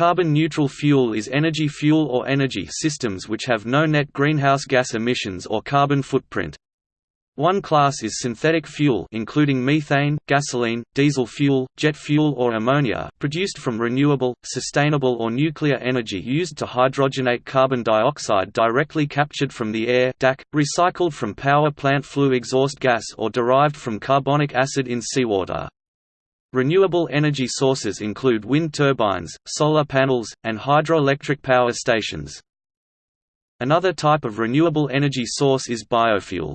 carbon-neutral fuel is energy fuel or energy systems which have no net greenhouse gas emissions or carbon footprint. One class is synthetic fuel including methane, gasoline, diesel fuel, jet fuel or ammonia produced from renewable, sustainable or nuclear energy used to hydrogenate carbon dioxide directly captured from the air DAC, recycled from power plant flue exhaust gas or derived from carbonic acid in seawater. Renewable energy sources include wind turbines, solar panels, and hydroelectric power stations. Another type of renewable energy source is biofuel.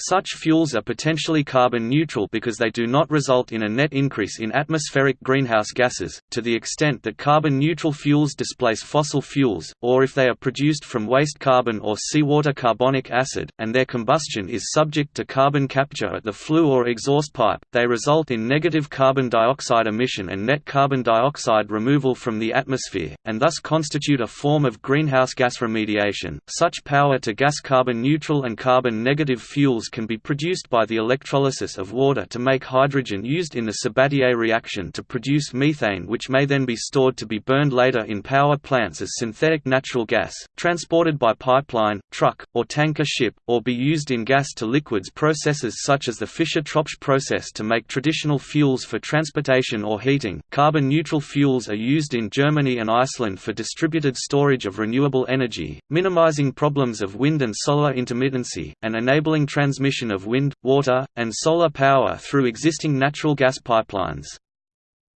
Such fuels are potentially carbon neutral because they do not result in a net increase in atmospheric greenhouse gases, to the extent that carbon neutral fuels displace fossil fuels, or if they are produced from waste carbon or seawater carbonic acid, and their combustion is subject to carbon capture at the flue or exhaust pipe, they result in negative carbon dioxide emission and net carbon dioxide removal from the atmosphere, and thus constitute a form of greenhouse gas remediation. Such power to gas carbon neutral and carbon negative fuels can be produced by the electrolysis of water to make hydrogen used in the Sabatier reaction to produce methane which may then be stored to be burned later in power plants as synthetic natural gas, transported by pipeline, truck, or tanker ship, or be used in gas to liquids processes such as the Fischer-Tropsch process to make traditional fuels for transportation or heating. Carbon neutral fuels are used in Germany and Iceland for distributed storage of renewable energy, minimizing problems of wind and solar intermittency, and enabling transmission transmission of wind, water, and solar power through existing natural gas pipelines.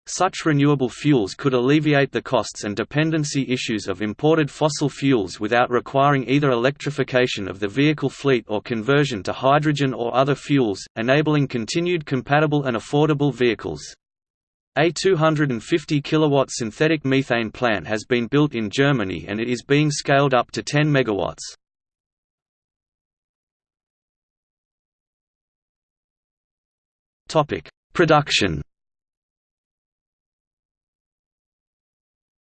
Such renewable fuels could alleviate the costs and dependency issues of imported fossil fuels without requiring either electrification of the vehicle fleet or conversion to hydrogen or other fuels, enabling continued compatible and affordable vehicles. A 250 kW synthetic methane plant has been built in Germany and it is being scaled up to 10 MW. Topic: Production.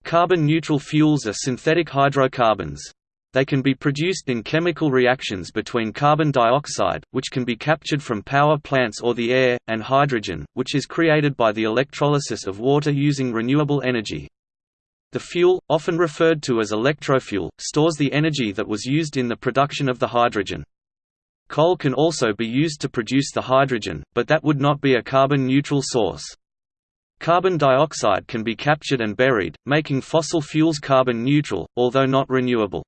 Carbon-neutral fuels are synthetic hydrocarbons. They can be produced in chemical reactions between carbon dioxide, which can be captured from power plants or the air, and hydrogen, which is created by the electrolysis of water using renewable energy. The fuel, often referred to as electrofuel, stores the energy that was used in the production of the hydrogen. Coal can also be used to produce the hydrogen, but that would not be a carbon-neutral source. Carbon dioxide can be captured and buried, making fossil fuels carbon neutral, although not renewable.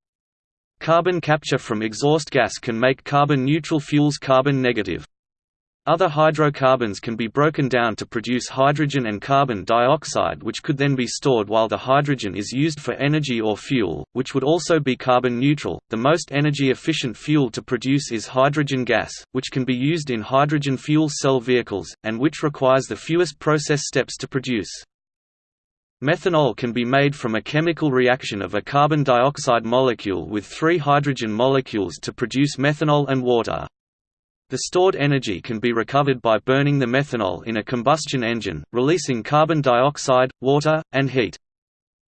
Carbon capture from exhaust gas can make carbon-neutral fuels carbon negative. Other hydrocarbons can be broken down to produce hydrogen and carbon dioxide which could then be stored while the hydrogen is used for energy or fuel, which would also be carbon neutral. The most energy efficient fuel to produce is hydrogen gas, which can be used in hydrogen fuel cell vehicles, and which requires the fewest process steps to produce. Methanol can be made from a chemical reaction of a carbon dioxide molecule with three hydrogen molecules to produce methanol and water. The stored energy can be recovered by burning the methanol in a combustion engine, releasing carbon dioxide, water, and heat.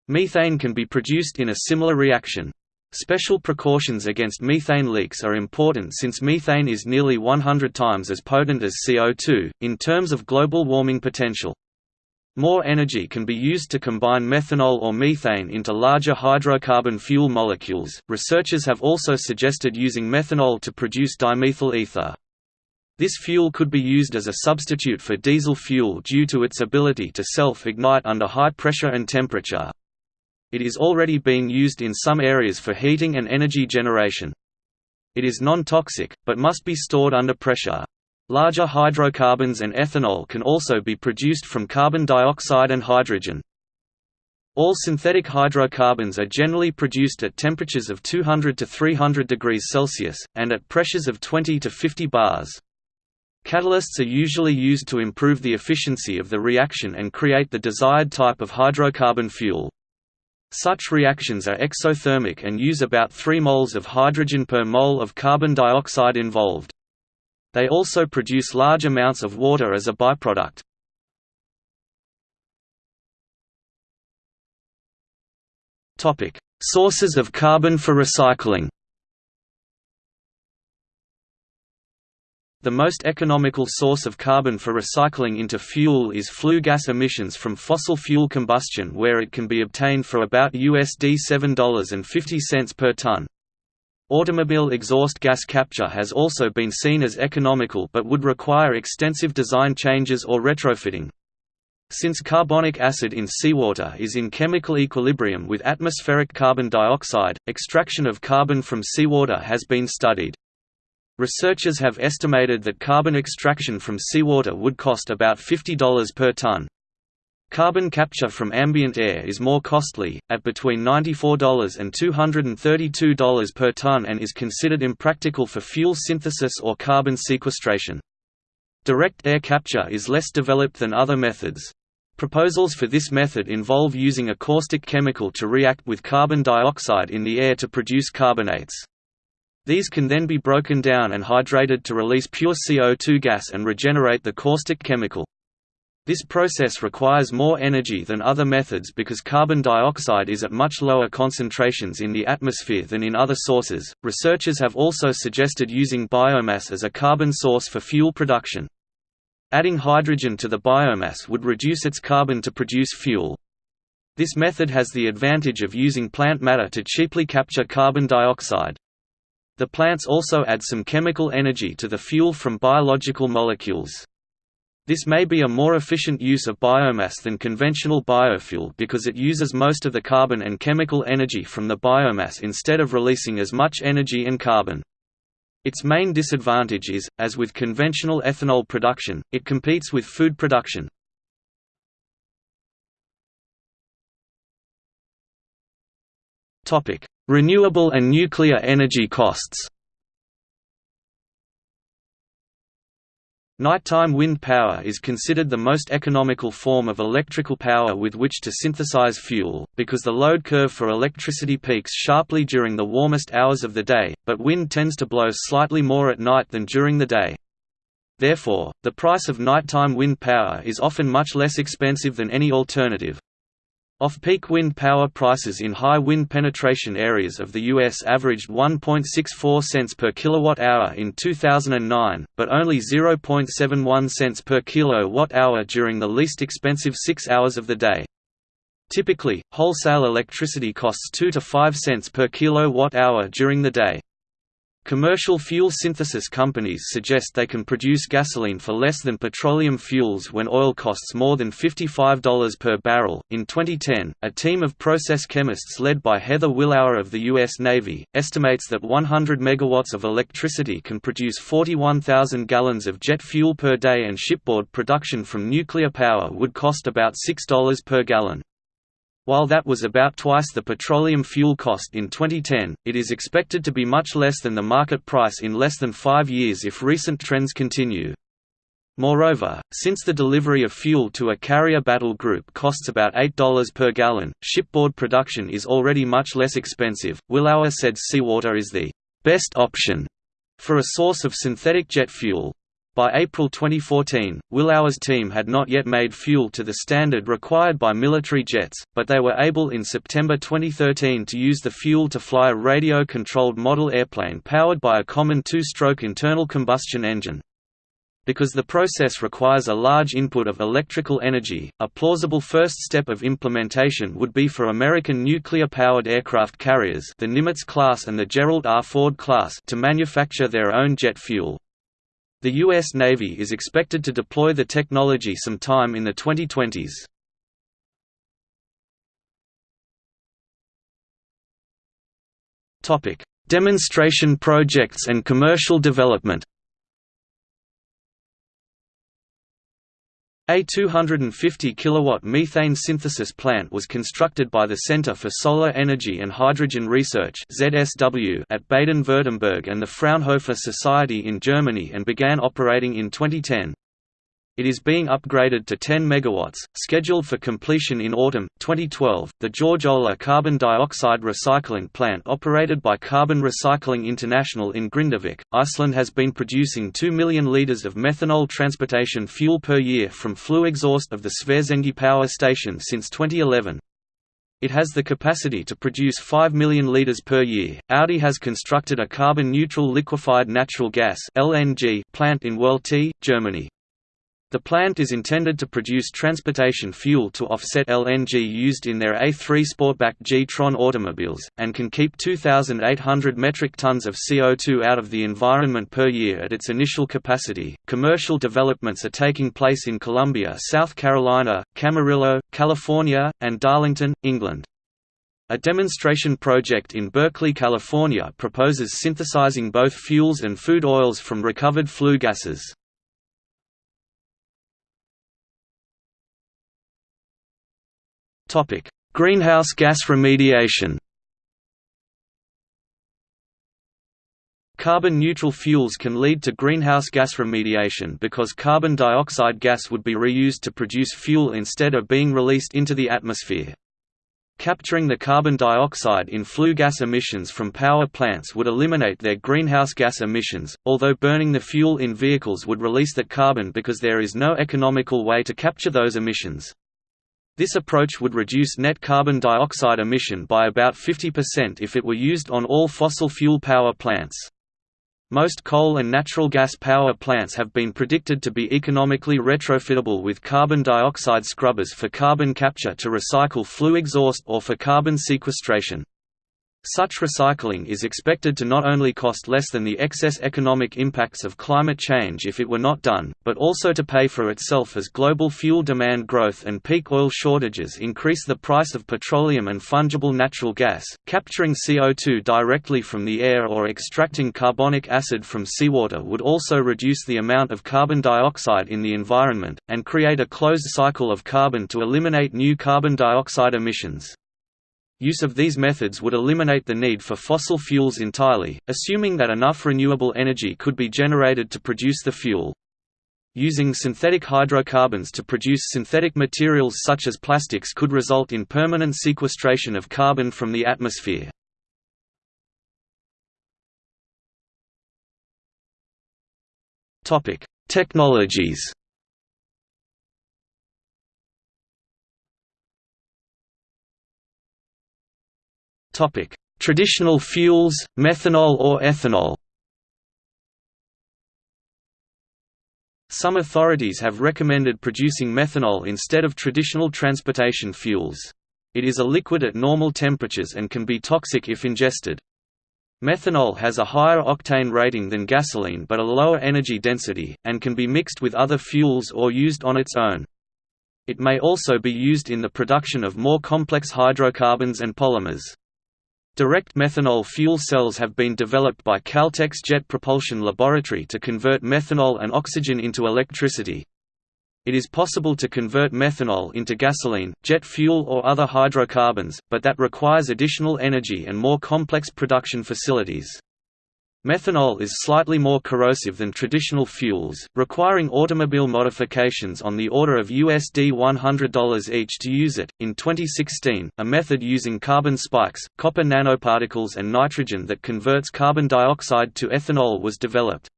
Methane can be produced in a similar reaction. Special precautions against methane leaks are important since methane is nearly 100 times as potent as CO2, in terms of global warming potential. More energy can be used to combine methanol or methane into larger hydrocarbon fuel molecules. Researchers have also suggested using methanol to produce dimethyl ether. This fuel could be used as a substitute for diesel fuel due to its ability to self-ignite under high pressure and temperature. It is already being used in some areas for heating and energy generation. It is non-toxic, but must be stored under pressure. Larger hydrocarbons and ethanol can also be produced from carbon dioxide and hydrogen. All synthetic hydrocarbons are generally produced at temperatures of 200 to 300 degrees Celsius, and at pressures of 20 to 50 bars. Catalysts are usually used to improve the efficiency of the reaction and create the desired type of hydrocarbon fuel. Such reactions are exothermic and use about 3 moles of hydrogen per mole of carbon dioxide involved. They also produce large amounts of water as a byproduct. Sources of carbon for recycling The most economical source of carbon for recycling into fuel is flue gas emissions from fossil fuel combustion where it can be obtained for about USD $7.50 per ton. Automobile exhaust gas capture has also been seen as economical but would require extensive design changes or retrofitting. Since carbonic acid in seawater is in chemical equilibrium with atmospheric carbon dioxide, extraction of carbon from seawater has been studied. Researchers have estimated that carbon extraction from seawater would cost about $50 per ton. Carbon capture from ambient air is more costly, at between $94 and $232 per ton and is considered impractical for fuel synthesis or carbon sequestration. Direct air capture is less developed than other methods. Proposals for this method involve using a caustic chemical to react with carbon dioxide in the air to produce carbonates. These can then be broken down and hydrated to release pure CO2 gas and regenerate the caustic chemical. This process requires more energy than other methods because carbon dioxide is at much lower concentrations in the atmosphere than in other sources. Researchers have also suggested using biomass as a carbon source for fuel production. Adding hydrogen to the biomass would reduce its carbon to produce fuel. This method has the advantage of using plant matter to cheaply capture carbon dioxide. The plants also add some chemical energy to the fuel from biological molecules. This may be a more efficient use of biomass than conventional biofuel because it uses most of the carbon and chemical energy from the biomass instead of releasing as much energy and carbon. Its main disadvantage is, as with conventional ethanol production, it competes with food production. Renewable and nuclear energy costs Nighttime wind power is considered the most economical form of electrical power with which to synthesize fuel, because the load curve for electricity peaks sharply during the warmest hours of the day, but wind tends to blow slightly more at night than during the day. Therefore, the price of nighttime wind power is often much less expensive than any alternative. Off-peak wind power prices in high wind penetration areas of the U.S. averaged 1.64 cents per kilowatt-hour in 2009, but only 0.71 cents per kilowatt-hour during the least expensive six hours of the day. Typically, wholesale electricity costs 2 to 5 cents per kilowatt-hour during the day. Commercial fuel synthesis companies suggest they can produce gasoline for less than petroleum fuels when oil costs more than $55 per barrel. In 2010, a team of process chemists led by Heather Willauer of the U.S. Navy estimates that 100 megawatts of electricity can produce 41,000 gallons of jet fuel per day, and shipboard production from nuclear power would cost about $6 per gallon. While that was about twice the petroleum fuel cost in 2010, it is expected to be much less than the market price in less than five years if recent trends continue. Moreover, since the delivery of fuel to a carrier battle group costs about $8 per gallon, shipboard production is already much less expensive. Willauer said seawater is the best option for a source of synthetic jet fuel, by April 2014, Willauer's team had not yet made fuel to the standard required by military jets, but they were able in September 2013 to use the fuel to fly a radio-controlled model airplane powered by a common two-stroke internal combustion engine. Because the process requires a large input of electrical energy, a plausible first step of implementation would be for American nuclear-powered aircraft carriers the Nimitz class and the Gerald R. Ford class to manufacture their own jet fuel. The U.S. Navy is expected to deploy the technology sometime in the 2020s. Demonstration projects and commercial development A 250 kilowatt methane synthesis plant was constructed by the Center for Solar Energy and Hydrogen Research (ZSW) at Baden-Württemberg and the Fraunhofer Society in Germany and began operating in 2010. It is being upgraded to 10 MW, scheduled for completion in autumn 2012. The George Olah carbon dioxide recycling plant, operated by Carbon Recycling International in Grindavik, Iceland, has been producing 2 million litres of methanol transportation fuel per year from flue exhaust of the Svartsengi power station since 2011. It has the capacity to produce 5 million litres per year. Audi has constructed a carbon neutral liquefied natural gas plant in Werlte, Germany. The plant is intended to produce transportation fuel to offset LNG used in their A3 Sportback G-Tron automobiles, and can keep 2,800 metric tons of CO2 out of the environment per year at its initial capacity. Commercial developments are taking place in Columbia, South Carolina, Camarillo, California, and Darlington, England. A demonstration project in Berkeley, California proposes synthesizing both fuels and food oils from recovered flue gases. Greenhouse gas remediation. Carbon-neutral fuels can lead to greenhouse gas remediation because carbon dioxide gas would be reused to produce fuel instead of being released into the atmosphere. Capturing the carbon dioxide in flue gas emissions from power plants would eliminate their greenhouse gas emissions, although burning the fuel in vehicles would release that carbon because there is no economical way to capture those emissions. This approach would reduce net carbon dioxide emission by about 50% if it were used on all fossil fuel power plants. Most coal and natural gas power plants have been predicted to be economically retrofittable with carbon dioxide scrubbers for carbon capture to recycle flue exhaust or for carbon sequestration. Such recycling is expected to not only cost less than the excess economic impacts of climate change if it were not done, but also to pay for itself as global fuel demand growth and peak oil shortages increase the price of petroleum and fungible natural gas. Capturing CO2 directly from the air or extracting carbonic acid from seawater would also reduce the amount of carbon dioxide in the environment, and create a closed cycle of carbon to eliminate new carbon dioxide emissions. Use of these methods would eliminate the need for fossil fuels entirely, assuming that enough renewable energy could be generated to produce the fuel. Using synthetic hydrocarbons to produce synthetic materials such as plastics could result in permanent sequestration of carbon from the atmosphere. Technologies Topic: Traditional fuels, methanol or ethanol. Some authorities have recommended producing methanol instead of traditional transportation fuels. It is a liquid at normal temperatures and can be toxic if ingested. Methanol has a higher octane rating than gasoline but a lower energy density, and can be mixed with other fuels or used on its own. It may also be used in the production of more complex hydrocarbons and polymers. Direct methanol fuel cells have been developed by Caltech's Jet Propulsion Laboratory to convert methanol and oxygen into electricity. It is possible to convert methanol into gasoline, jet fuel or other hydrocarbons, but that requires additional energy and more complex production facilities. Methanol is slightly more corrosive than traditional fuels, requiring automobile modifications on the order of USD $100 each to use it. In 2016, a method using carbon spikes, copper nanoparticles, and nitrogen that converts carbon dioxide to ethanol was developed.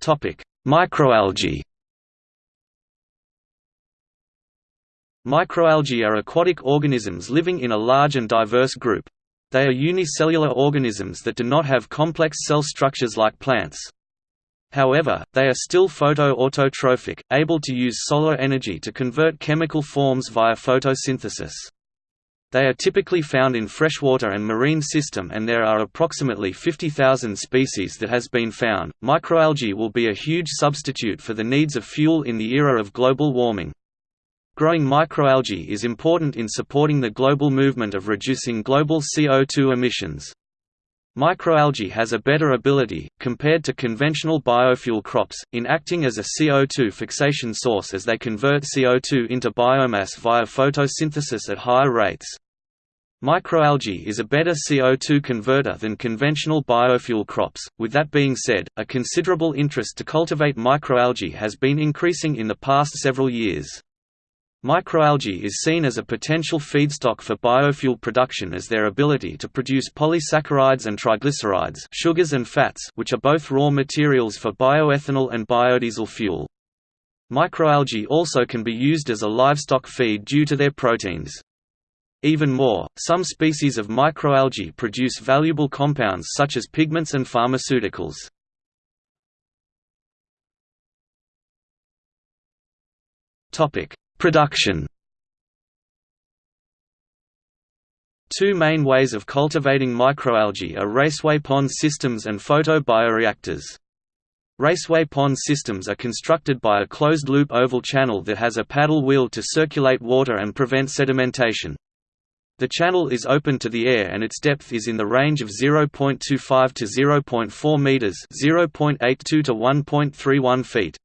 Topic: Microalgae Microalgae are aquatic organisms living in a large and diverse group. They are unicellular organisms that do not have complex cell structures like plants. However, they are still photoautotrophic, able to use solar energy to convert chemical forms via photosynthesis. They are typically found in freshwater and marine system and there are approximately 50,000 species that has been found. Microalgae will be a huge substitute for the needs of fuel in the era of global warming. Growing microalgae is important in supporting the global movement of reducing global CO2 emissions. Microalgae has a better ability, compared to conventional biofuel crops, in acting as a CO2 fixation source as they convert CO2 into biomass via photosynthesis at higher rates. Microalgae is a better CO2 converter than conventional biofuel crops. With that being said, a considerable interest to cultivate microalgae has been increasing in the past several years. Microalgae is seen as a potential feedstock for biofuel production as their ability to produce polysaccharides and triglycerides sugars and fats which are both raw materials for bioethanol and biodiesel fuel. Microalgae also can be used as a livestock feed due to their proteins. Even more, some species of microalgae produce valuable compounds such as pigments and pharmaceuticals. Production Two main ways of cultivating microalgae are raceway pond systems and photobioreactors. Raceway pond systems are constructed by a closed-loop oval channel that has a paddle wheel to circulate water and prevent sedimentation. The channel is open to the air and its depth is in the range of 0.25 to 0.4 meters, 0.82 to 1.31 feet.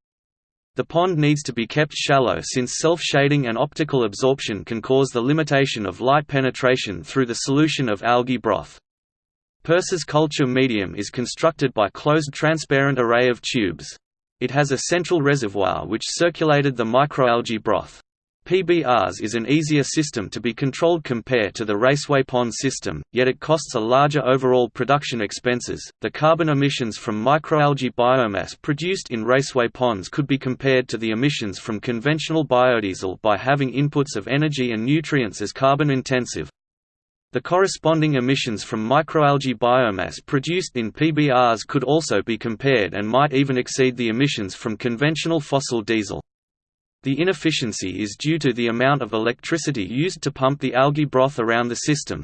The pond needs to be kept shallow since self-shading and optical absorption can cause the limitation of light penetration through the solution of algae broth. Purse's culture medium is constructed by closed transparent array of tubes. It has a central reservoir which circulated the microalgae broth. PBRs is an easier system to be controlled compared to the raceway pond system, yet it costs a larger overall production expenses. The carbon emissions from microalgae biomass produced in raceway ponds could be compared to the emissions from conventional biodiesel by having inputs of energy and nutrients as carbon intensive. The corresponding emissions from microalgae biomass produced in PBRs could also be compared and might even exceed the emissions from conventional fossil diesel. The inefficiency is due to the amount of electricity used to pump the algae broth around the system.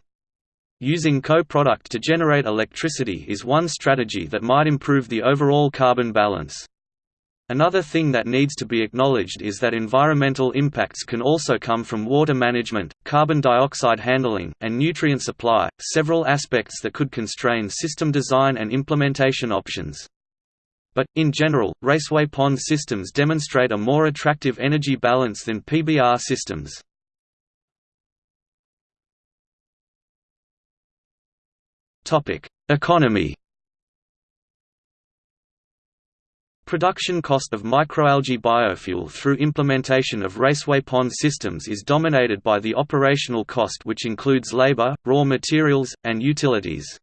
Using co-product to generate electricity is one strategy that might improve the overall carbon balance. Another thing that needs to be acknowledged is that environmental impacts can also come from water management, carbon dioxide handling, and nutrient supply, several aspects that could constrain system design and implementation options. But, in general, raceway pond systems demonstrate a more attractive energy balance than PBR systems. Economy Production cost of microalgae biofuel through implementation of raceway pond systems is dominated by the operational cost which includes labor, raw materials, and utilities.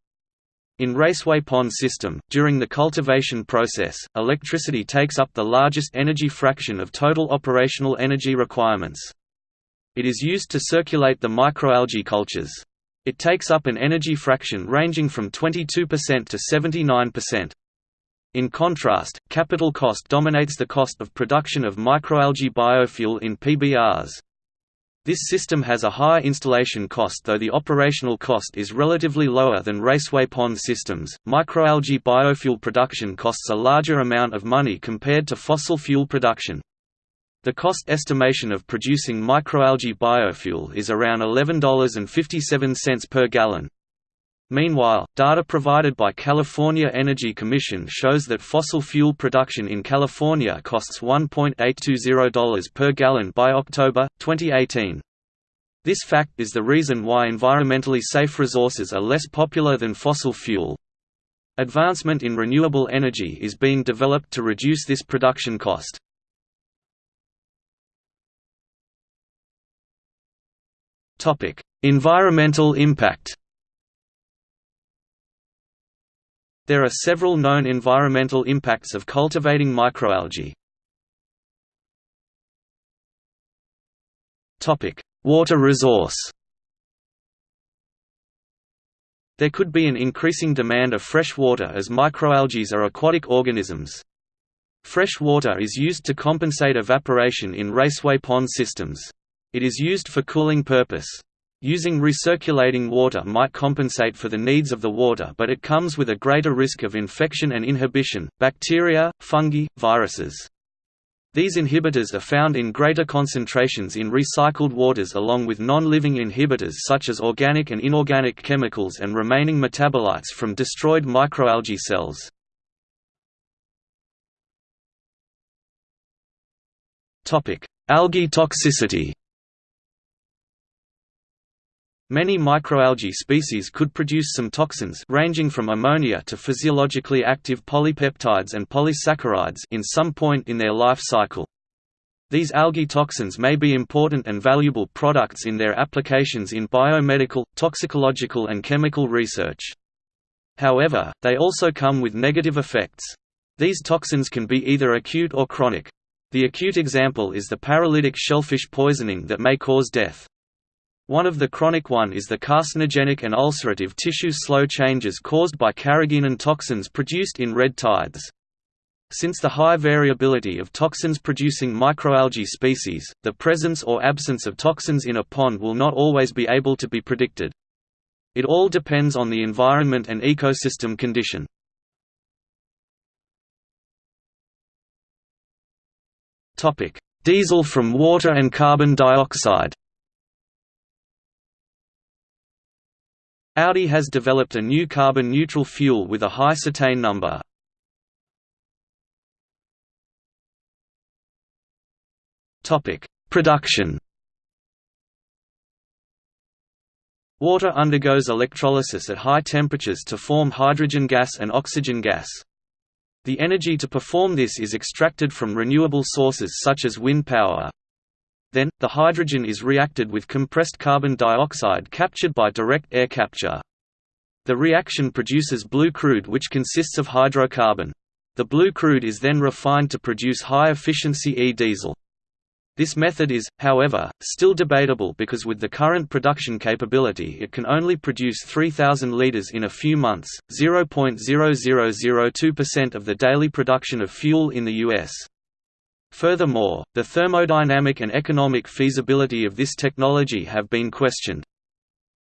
In raceway pond system, during the cultivation process, electricity takes up the largest energy fraction of total operational energy requirements. It is used to circulate the microalgae cultures. It takes up an energy fraction ranging from 22% to 79%. In contrast, capital cost dominates the cost of production of microalgae biofuel in PBRs. This system has a higher installation cost though the operational cost is relatively lower than raceway pond systems. Microalgae biofuel production costs a larger amount of money compared to fossil fuel production. The cost estimation of producing microalgae biofuel is around $11.57 per gallon. Meanwhile, data provided by California Energy Commission shows that fossil fuel production in California costs $1.820 per gallon by October, 2018. This fact is the reason why environmentally safe resources are less popular than fossil fuel. Advancement in renewable energy is being developed to reduce this production cost. Environmental impact There are several known environmental impacts of cultivating microalgae. Water resource There could be an increasing demand of fresh water as microalgae are aquatic organisms. Fresh water is used to compensate evaporation in raceway pond systems. It is used for cooling purpose. Using recirculating water might compensate for the needs of the water but it comes with a greater risk of infection and inhibition, bacteria, fungi, viruses. These inhibitors are found in greater concentrations in recycled waters along with non-living inhibitors such as organic and inorganic chemicals and remaining metabolites from destroyed microalgae cells. Algae toxicity Many microalgae species could produce some toxins ranging from ammonia to physiologically active polypeptides and polysaccharides in some point in their life cycle. These algae toxins may be important and valuable products in their applications in biomedical, toxicological and chemical research. However, they also come with negative effects. These toxins can be either acute or chronic. The acute example is the paralytic shellfish poisoning that may cause death. One of the chronic one is the carcinogenic and ulcerative tissue slow changes caused by carrageenan toxins produced in red tides. Since the high variability of toxins-producing microalgae species, the presence or absence of toxins in a pond will not always be able to be predicted. It all depends on the environment and ecosystem condition. Diesel from water and carbon dioxide Audi has developed a new carbon-neutral fuel with a high cetane number. Production Water undergoes electrolysis at high temperatures to form hydrogen gas and oxygen gas. The energy to perform this is extracted from renewable sources such as wind power. Then, the hydrogen is reacted with compressed carbon dioxide captured by direct air capture. The reaction produces blue crude which consists of hydrocarbon. The blue crude is then refined to produce high-efficiency e-diesel. This method is, however, still debatable because with the current production capability it can only produce 3,000 litres in a few months, 0.0002% of the daily production of fuel in the U.S. Furthermore, the thermodynamic and economic feasibility of this technology have been questioned.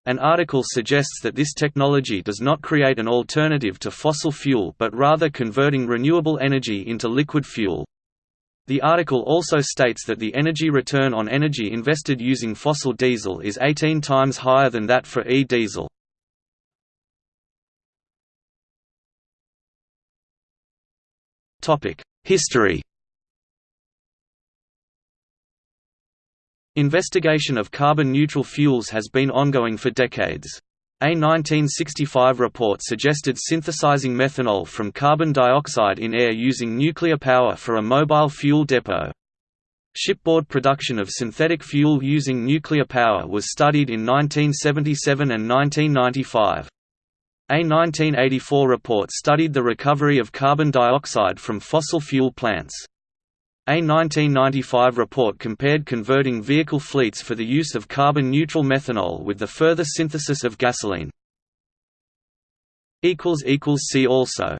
An article suggests that this technology does not create an alternative to fossil fuel but rather converting renewable energy into liquid fuel. The article also states that the energy return on energy invested using fossil diesel is 18 times higher than that for e-diesel. History Investigation of carbon-neutral fuels has been ongoing for decades. A 1965 report suggested synthesizing methanol from carbon dioxide in air using nuclear power for a mobile fuel depot. Shipboard production of synthetic fuel using nuclear power was studied in 1977 and 1995. A 1984 report studied the recovery of carbon dioxide from fossil fuel plants. A 1995 report compared converting vehicle fleets for the use of carbon-neutral methanol with the further synthesis of gasoline. See also